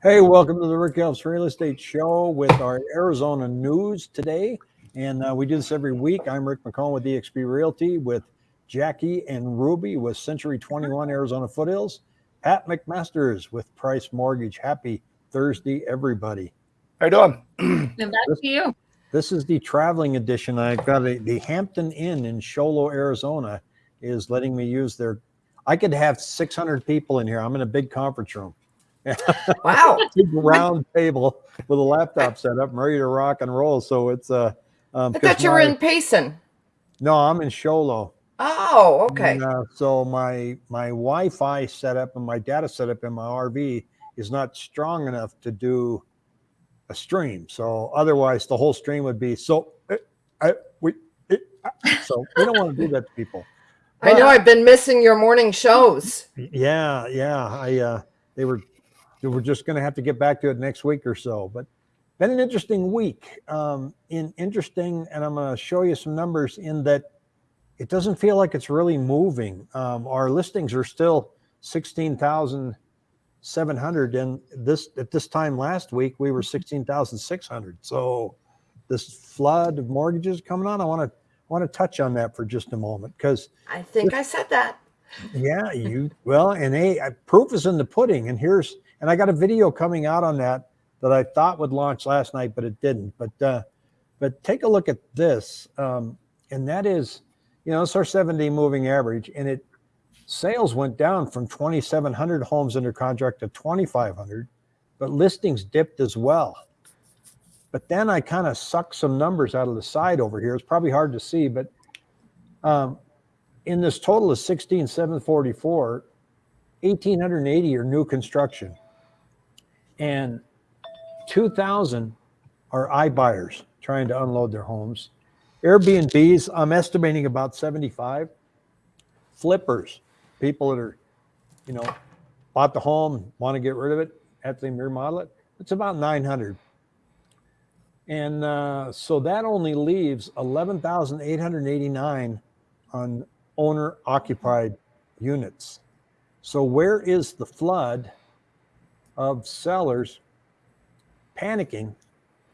Hey, welcome to the Rick Elps Real Estate Show with our Arizona news today. And uh, we do this every week. I'm Rick McCone with eXp Realty with Jackie and Ruby with Century 21 Arizona Foothills. Pat McMasters with Price Mortgage. Happy Thursday, everybody. How you doing? And back to you. This is the traveling edition. I've got a, the Hampton Inn in Show Low, Arizona is letting me use their, I could have 600 people in here. I'm in a big conference room. Wow. big round table with a laptop set up and ready to rock and roll. So it's uh um, I thought you were in Payson. no, I'm in Show Low. Oh, okay. And, uh, so my my Wi-Fi setup and my data setup in my RV is not strong enough to do a stream. So otherwise, the whole stream would be so. eh, I, we, eh, ah. so we don't want to do that to people. I know I've been missing your morning shows. Yeah, yeah. I uh, they were were just going to have to get back to it next week or so. But been an interesting week. Um, in interesting, and I'm going to show you some numbers in that it doesn't feel like it's really moving. Um, our listings are still sixteen thousand seven hundred, and this at this time last week we were sixteen thousand six hundred. So this flood of mortgages coming on, I want to want to touch on that for just a moment because I think I said that. yeah, you well, and a proof is in the pudding. And here's and I got a video coming out on that that I thought would launch last night, but it didn't. But uh, but take a look at this, um, and that is, you know, it's our 70 moving average, and it sales went down from 2,700 homes under contract to 2,500, but listings dipped as well. But then I kind of sucked some numbers out of the side over here. It's probably hard to see, but um, in this total of 16,744, 1,880 are new construction. And 2,000 are iBuyers trying to unload their homes. Airbnbs, I'm estimating about 75. Flippers, people that are, you know, bought the home, want to get rid of it, have to remodel it, it's about 900. And uh, so that only leaves 11,889 on owner occupied units. So where is the flood of sellers panicking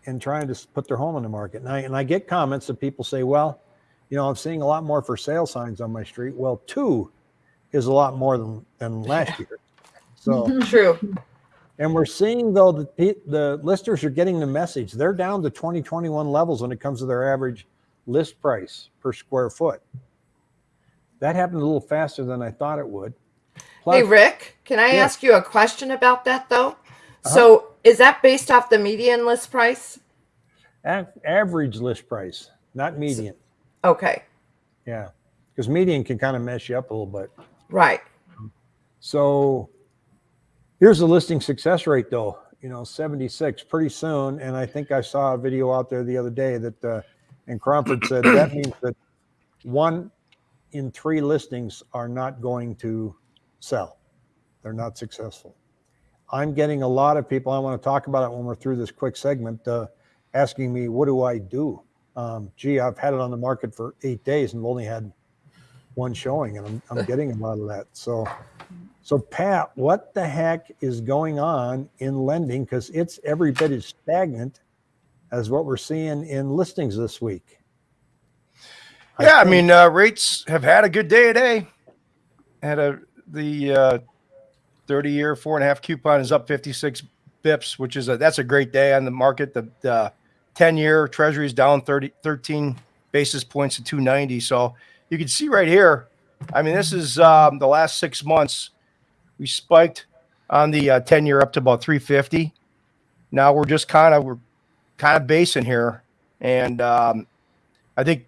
and trying to put their home on the market? And I, and I get comments that people say, well, you know, I'm seeing a lot more for sale signs on my street. Well, two is a lot more than, than last year. So, True. and we're seeing though that pe- the listers are getting the message. They're down to 2021 levels when it comes to their average list price per square foot. That happened a little faster than I thought it would. Plus, Hey, Rick, can I Yeah. ask you a question about that though? Uh-huh. So is that based off the median list price? a- average list price, not median. Okay. Yeah, because median can kind of mess you up a little bit. Right. So here's the listing success rate though, you know, 76 pretty soon. And I think I saw a video out there the other day that, uh, and Cromford said that means that one in three listings are not going to sell. They're not successful. I'm getting a lot of people, I want to talk about it when we're through this quick segment, uh, asking me, what do I do? Um, gee, I've had it on the market for eight days and I've only had one showing and I'm, I'm getting a lot of that. So, so Pat, what the heck is going on in lending? Because it's every bit as stagnant as what we're seeing in listings this week. Yeah, I think- mean, uh, rates have had a good day today. Had a the uh, thirty-year four and a half coupon is up fifty-six bips, which is a that's a great day on the market. The the ten-year Treasury is down 30, 13 basis points to two ninety. So you can see right here. I mean, this is um, the last six months. We spiked on the uh, ten-year up to about three fifty. Now we're just kind of we're kind of basing here, and um, I think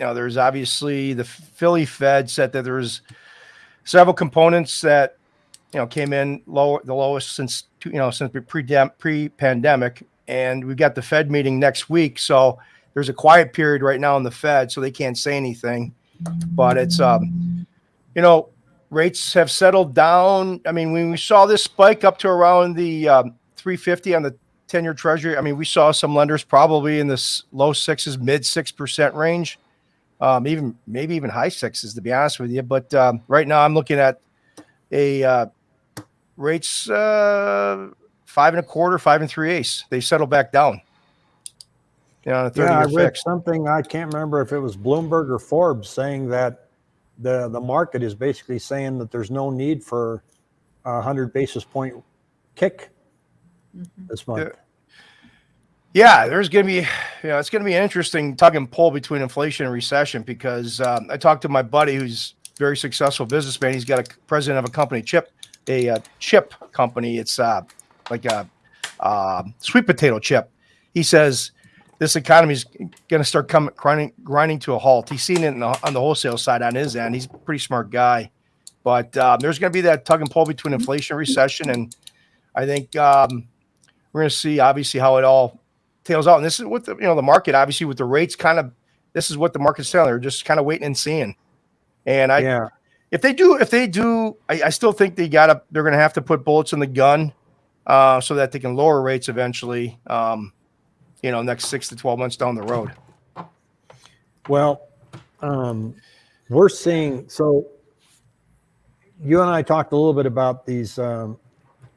you know, there's obviously the Philly Fed said that there's several components that you know came in lower the lowest since you know since pre pre pandemic, and we've got the Fed meeting next week. So there's a quiet period right now in the Fed, so they can't say anything. But it's um, you know, rates have settled down. I mean, when we saw this spike up to around the um, 350 on the 10 year treasury, I mean, we saw some lenders probably in this low sixes, mid 6% range um, even maybe even high sixes to be honest with you. But um, right now I'm looking at a uh, rates uh, five and a quarter, five and three eighths. They settle back down. You know, on a Yeah, I read fix. something, I can't remember if it was Bloomberg or Forbes saying that the, the market is basically saying that there's no need for a hundred basis point kick this month. Yeah, there's going to be, you know, it's going to be an interesting tug and pull between inflation and recession because um, I talked to my buddy who's very successful businessman. He's got a president of a company, chip, a uh, chip company. It's uh, like a uh, sweet potato chip. He says this economy is going to start coming grinding, grinding to a halt. He's seen it the, on the wholesale side on his end. He's a pretty smart guy, but um, there's going to be that tug and pull between inflation and recession, and I think um, we're going to see obviously how it all tails out. And this is what the you know the market obviously with the rates kind of this is what the market's telling. They're just kind of waiting and seeing. And I Yeah, if they do if they do I, I still think they gotta they're gonna have to put bullets in the gun uh, so that they can lower rates eventually. Um, you know, next six to twelve months down the road. well, um, we're seeing, so you and I talked a little bit about these, um,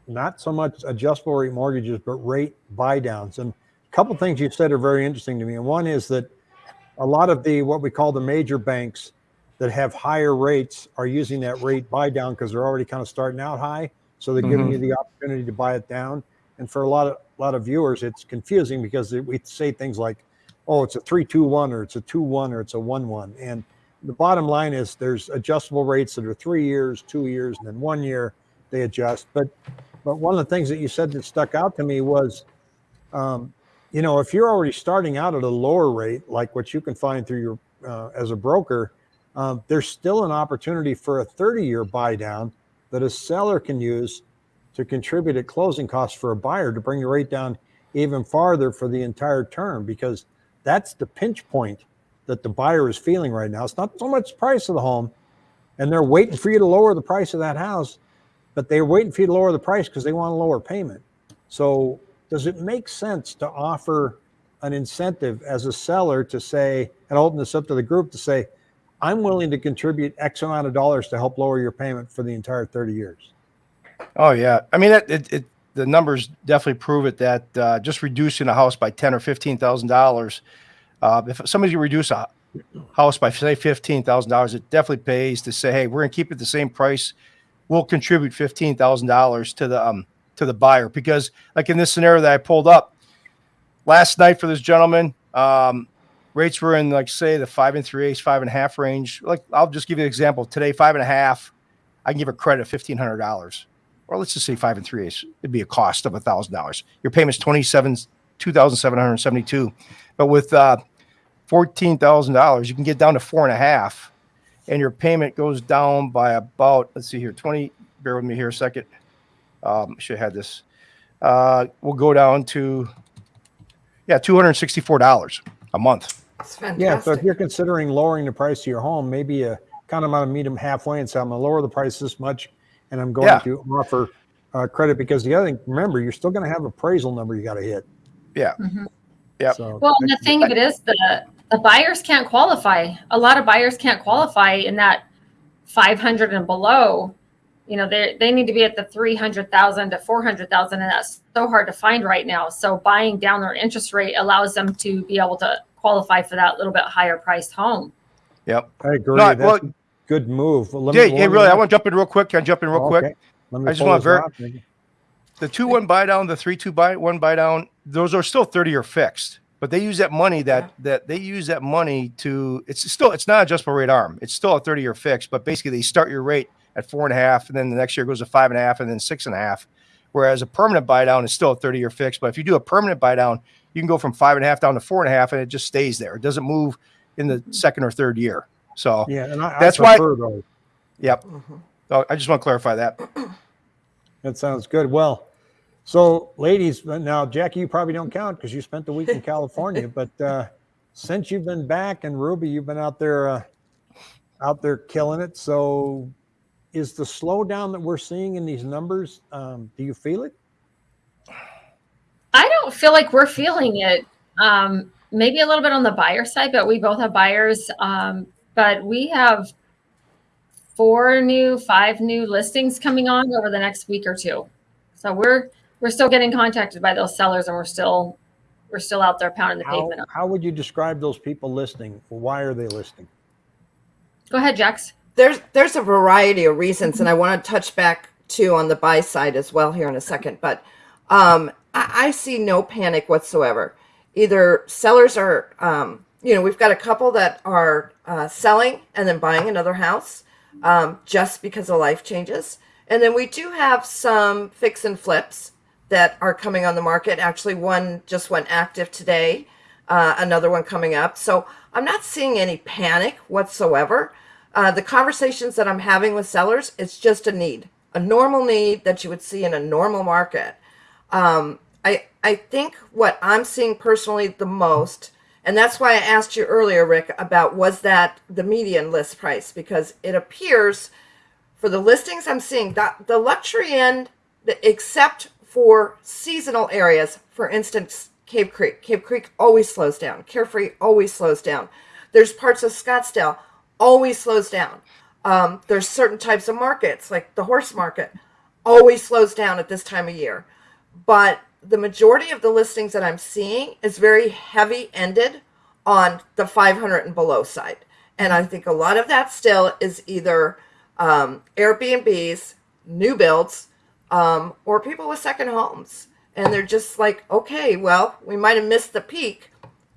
not so much adjustable rate mortgages, but rate buy downs. And couple things you said are very interesting to me. And one is that a lot of the, what we call the major banks that have higher rates are using that rate buy down because they're already kind of starting out high. So they're giving Mhm. you the opportunity to buy it down. And for a lot of, lot of viewers, it's confusing because we say things like, oh, it's a three, two, one, or it's a two, one, or it's a one, one. And the bottom line is there's adjustable rates that are three years, two years, and then one year they adjust. But, but one of the things that you said that stuck out to me was, um, you know, if you're already starting out at a lower rate, like what you can find through your, uh, as a broker, um, there's still an opportunity for a 30 year buy down that a seller can use to contribute at closing costs for a buyer to bring the rate down even farther for the entire term because that's the pinch point that the buyer is feeling right now. It's not so much the price of the home, and they're waiting for you to lower the price of that house, but they're waiting for you to lower the price because they want a lower payment. So, does it make sense to offer an incentive as a seller to say, and open this up to the group to say, I'm willing to contribute X amount of dollars to help lower your payment for the entire 30 years? Oh yeah, I mean it. it, it the numbers definitely prove it that uh, just reducing a house by ten or fifteen thousand dollars, uh, if somebody reduce a house by say fifteen thousand dollars, it definitely pays to say, hey, we're gonna keep it the same price. We'll contribute fifteen thousand dollars to the um to the buyer because like in this scenario that I pulled up last night for this gentleman, um, rates were in like say the five and three eighths, five and a half range. Like I'll just give you an example. Today, five and a half, I can give a credit of fifteen hundred dollars or let's just say five and three eighths, it'd be a cost of a thousand dollars. Your payment's twenty seven, two thousand seven hundred seventy two, but with uh, fourteen thousand dollars, you can get down to four and a half, and your payment goes down by about let's see here, twenty. Bear with me here a second. Um, should have had this. Uh, we'll go down to yeah, two hundred sixty four dollars a month. It's Yeah, so if you're considering lowering the price of your home, maybe you kind of want to meet them halfway and say, I'm going to lower the price this much, and I'm going Yeah. to offer uh, credit because the other thing, remember, you're still going to have appraisal number you got to hit. Yeah, Mhm. Yep. So, Well, and the thing of it is the the buyers can't qualify. A lot of buyers can't qualify in that 500 and below. You know, they they need to be at the 300,000 to 400,000 and that's so hard to find right now. So buying down their interest rate allows them to be able to qualify for that little bit higher priced home. yep. I agree. No, That's well- a good move. Well, let Yeah, me- hey, let me- really, I want to jump in real quick. Can I jump in real Oh, quick? okay. Let me I just pull want this ver- the two one buy down, the three two buy one buy down, those are still 30 year fixed. But they use that money that that they use that money to it's still it's not adjustable rate arm. It's still a 30 year fix, but basically they start your rate at four and a half, and then the next year goes to five and a half, and then six and a half. Whereas a permanent buy down is still a 30 year fix. But if you do a permanent buy down, you can go from five and a half down to four and a half, and it just stays there. It doesn't move in the second or third year. So Yeah, and I, That's I why- prefer those. yep. Mhm. So I just want to clarify that. That sounds good. Well, so ladies, now Jackie, you probably don't count because you spent the week in California, but uh, since you've been back and Ruby, you've been out there, uh, out there killing it. So, is the slowdown that we're seeing in these numbers? Um, do you feel it? I don't feel like we're feeling it. Um, maybe a little bit on the buyer side, but we both have buyers. Um, but we have four new, five new listings coming on over the next week or two. So we're we're still getting contacted by those sellers and we're still we're still out there pounding the How, pavement. how would you describe those people listing? Why are they listing? Go ahead, Jax. There's there's a variety of reasons, and I want to touch back too on the buy side as well here in a second. But um, I, I see no panic whatsoever. Either sellers are, um, you know, we've got a couple that are uh, selling and then buying another house um, just because of life changes, and then we do have some fix and flips that are coming on the market. Actually, one just went active today, uh, another one coming up. So I'm not seeing any panic whatsoever. Uh, the conversations that I'm having with sellers, it's just a need, a normal need that you would see in a normal market. Um, I I think what I'm seeing personally the most, and that's why I asked you earlier, Rick, about was that the median list price because it appears for the listings I'm seeing that the luxury end, except for seasonal areas, for instance, Cave Creek. Cave Creek always slows down. Carefree always slows down. There's parts of Scottsdale always slows down. Um, there's certain types of markets, like the horse market, always slows down at this time of year. But the majority of the listings that I'm seeing is very heavy ended on the 500 and below side. And I think a lot of that still is either um, Airbnbs, new builds, um, or people with second homes. And they're just like, okay, well, we might have missed the peak.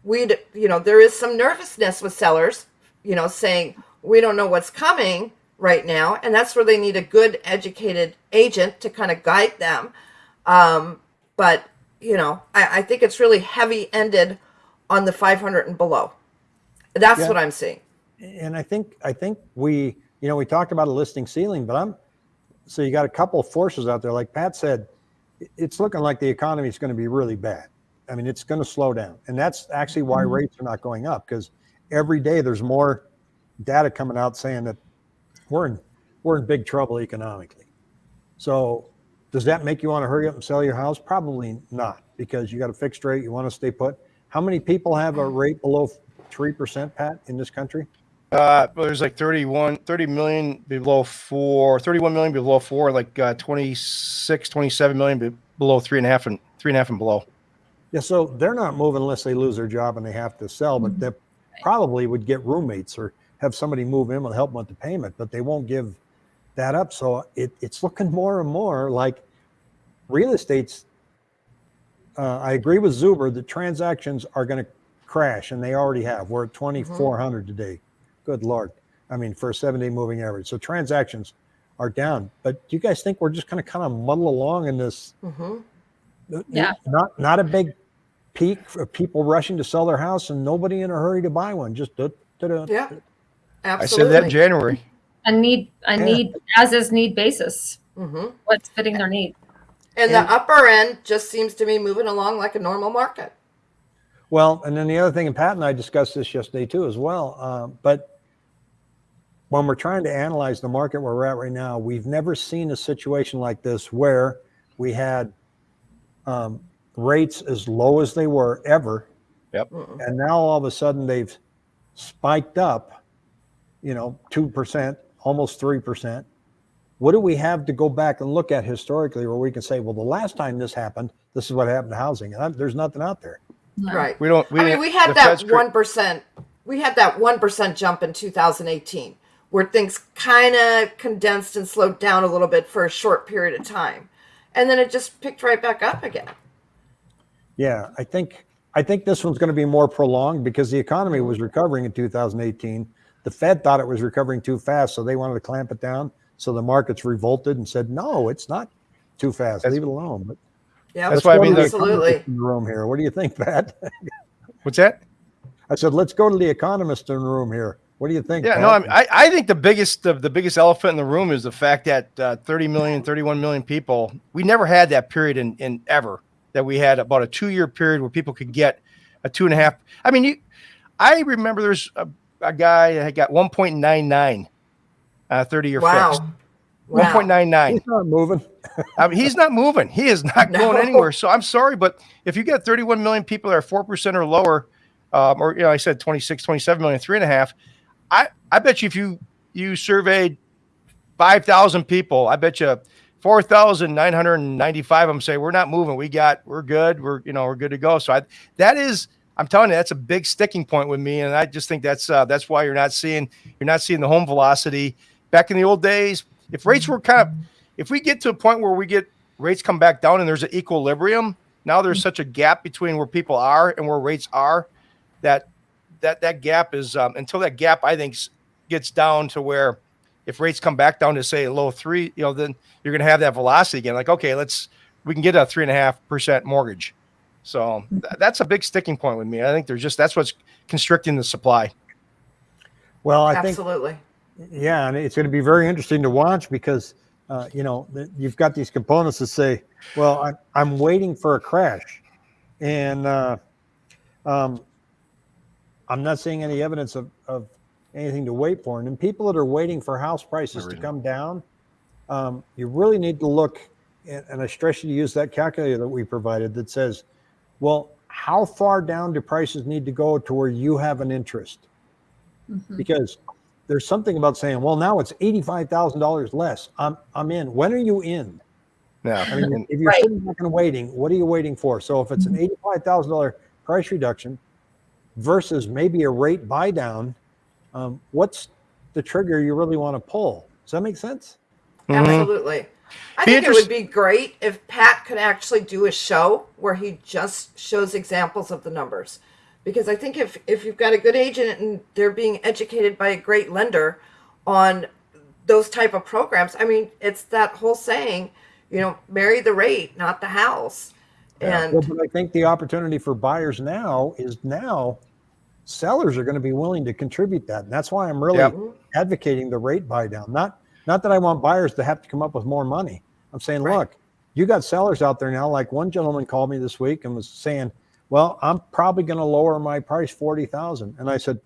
We'd, you know, there is some nervousness with sellers, you know, saying, we don't know what's coming right now. And that's where they need a good, educated agent to kind of guide them. Um, but, you know, I, I think it's really heavy ended on the 500 and below. That's Yeah. what I'm seeing. And I think, I think we, you know, we talked about a listing ceiling, but I'm, so you got a couple of forces out there. Like Pat said, it's looking like the economy is going to be really bad. I mean, it's going to slow down. And that's actually why rates are not going up because every day there's more data coming out saying that we're in, we're in big trouble economically. So does that make you want to hurry up and sell your house? Probably not because you got a fixed rate. You want to stay put. How many people have a rate below 3%, Pat, in this country? Uh, well, there's like 31, 30 million below four, 31 million below four, like uh, 26, 27 million below three and a half and three and a half and below. Yeah, so they're not moving unless they lose their job and they have to sell, but they probably would get roommates or have somebody move in and help them with the payment, but they won't give that up. So it, it's looking more and more like real estate's. Uh, I agree with Zuber that transactions are going to crash, and they already have. We're at 2,400 today. Good Lord. I mean, for a seven day moving average. So transactions are down. But do you guys think we're just going to kind of muddle along in this? hmm Yeah. Not not a big peak of people rushing to sell their house and nobody in a hurry to buy one. Just da, da, da. Yeah, I absolutely. said that in January. A need a Yeah. need as is need basis. hmm What's fitting their need. And And- the upper end just seems to be moving along like a normal market. Well, and then the other thing, and Pat and I discussed this yesterday too as well. Uh, but when we're trying to analyze the market where we're at right now, we've never seen a situation like this where we had um, rates as low as they were ever, Mm-mm. and now all of a sudden they've spiked up. You know, two percent, almost three percent. What do we have to go back and look at historically where we can say, well, the last time this happened, this is what happened to housing, and I, there's nothing out there. No. Right. We don't. We I mean, we had that Fed's one percent. We had that one percent jump in 2018, where things kind of condensed and slowed down a little bit for a short period of time, and then it just picked right back up again. Yeah, I think I think this one's going to be more prolonged because the economy was recovering in 2018. The Fed thought it was recovering too fast, so they wanted to clamp it down. So the markets revolted and said, "No, it's not too fast. That's- Leave it alone." But Yeah, That's why I mean, to the the- absolutely. in the room here. What do you think, Pat? What's that? I said, "Let's go to the economist in the room here." What do you think? Yeah, Pat? no, I, mean, I, I think the biggest the, the biggest elephant in the room is the fact that uh, 30 million, 31 million people, we never had that period in, in ever that we had about a two year period where people could get a two and a half. I mean, you, I remember there's a, a guy that had got 1.99 uh, 30 year Wow. fixed. Wow. 1.99. he's not moving. I mean, he's not moving. He is not No. going anywhere. So I'm sorry, but if you get 31 million people that are 4% or lower, um, or, you know, I said 26, 27 million, three and a half, I, I bet you if you, you surveyed 5,000 people, I bet you four thousand nine hundred and ninety-five of them say we're not moving. We got, we're good. We're you know we're good to go. So I, that is, I'm telling you, that's a big sticking point with me, and I just think that's uh, that's why you're not seeing you're not seeing the home velocity. Back in the old days, if rates were kind of, if we get to a point where we get rates come back down and there's an equilibrium, now there's such a gap between where people are and where rates are, that that that gap is um, until that gap I think gets down to where if rates come back down to say a low three, you know, then you're going to have that velocity again. Like, okay, let's we can get a three and a half percent mortgage. So th- that's a big sticking point with me. I think there's just that's what's constricting the supply. Well, I think Absolutely. Yeah, and it's going to be very interesting to watch because uh, you know you've got these components that say, "Well, I'm I'm waiting for a crash," and uh, um, I'm not seeing any evidence of, of anything to wait for. And then people that are waiting for house prices to come down, um, you really need to look. And, and I stress you to use that calculator that we provided that says, "Well, how far down do prices need to go to where you have an interest?" Mhm. because there's something about saying, well, now it's eighty-five thousand dollars less. I'm I'm in. When are you in? Yeah. I mean, if you're Right. sitting back and waiting, what are you waiting for? So if it's an eighty-five thousand dollar price reduction versus maybe a rate buy down, um, what's the trigger you really want to pull? Does that make sense? Mhm. Absolutely. I Be think it would be great if Pat could actually do a show where he just shows examples of the numbers. Because I think if, if you've got a good agent and they're being educated by a great lender on those type of programs, I mean, it's that whole saying, you know, marry the rate, not the house. And Well, but I think the opportunity for buyers now is now sellers are going to be willing to contribute that. And that's why I'm really Yep. advocating the rate buy down. Not not that I want buyers to have to come up with more money. I'm saying, Right. look, you got sellers out there now. Like one gentleman called me this week and was saying, "Well, I'm probably going to lower my price forty thousand. And I said,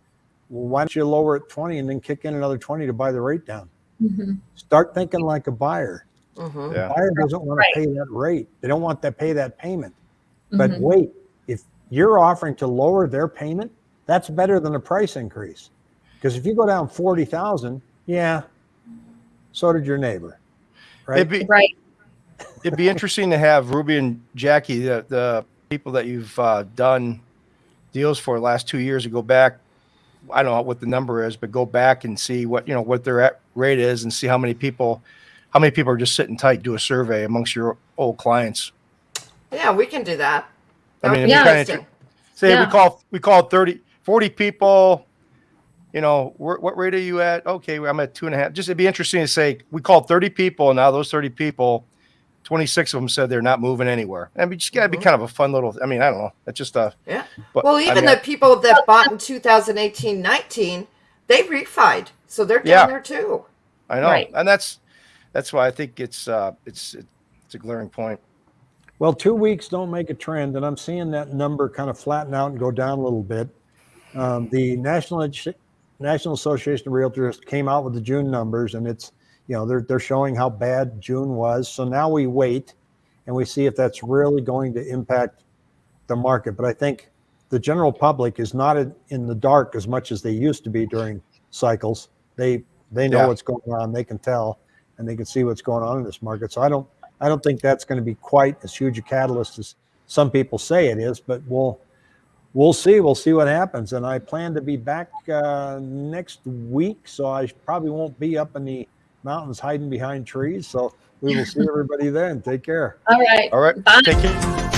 "Well, why don't you lower it twenty and then kick in another twenty to buy the rate down? Mhm. Start thinking like a buyer. Mhm. Yeah. Buyer doesn't want Right. to pay that rate. They don't want to pay that payment." But Mhm. wait, if you're offering to lower their payment, that's better than a price increase. Because if you go down forty thousand, yeah, so did your neighbor, right? It'd be Right. it'd be interesting to have Ruby and Jackie, the the people that you've uh, done deals for the last two years, to go back. I don't know what the number is, but go back and see what you know what their at- rate is, and see how many people, how many people are just sitting tight. Do a survey amongst your old clients. Yeah, we can do that. I mean, would be it'd be kinda. Say Yeah. we call we call 30, 40 people. You know, where, what rate are you at? Okay, I'm at two and a half. Just it'd be interesting to say we called 30 people, and now those 30 people, 26 of them said they're not moving anywhere. I mean, just gotta be Mhm. kind of a fun little. I mean, I don't know. It's just a. Yeah. But, Well, I even mean, the people that bought in 2018 19, they refied. So they're down Yeah. there too. I, I know, Right. and that's that's why I think it's uh it's it's a glaring point. Well, two weeks don't make a trend, and I'm seeing that number kind of flatten out and go down a little bit. Um, the National Edu- National Association of Realtors came out with the June numbers, and it's you know they're they're showing how bad June was. So now we wait and we see if that's really going to impact the market. But I think the general public is not in, in the dark as much as they used to be during cycles. They they know Yeah. what's going on. They can tell, and they can see what's going on in this market. So I don't I don't think that's going to be quite as huge a catalyst as some people say it is. But we'll we'll see. We'll see what happens. And I plan to be back uh, next week, so I probably won't be up in the mountains hiding behind trees. So we will see everybody then. Take care. All right. All right, Bye. take care.